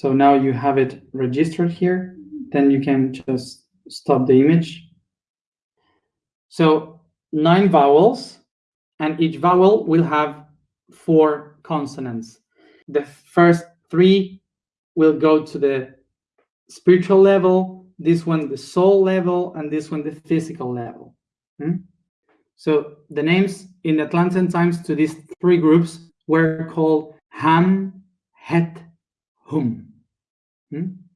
So now you have it registered here. Then you can just stop the image. So nine vowels, and each vowel will have four consonants. The first three will go to the spiritual level, this one the soul level, and this one the physical level. Hmm? So the names in Atlantean times to these three groups were called Ham, Het, Hum. Hmm?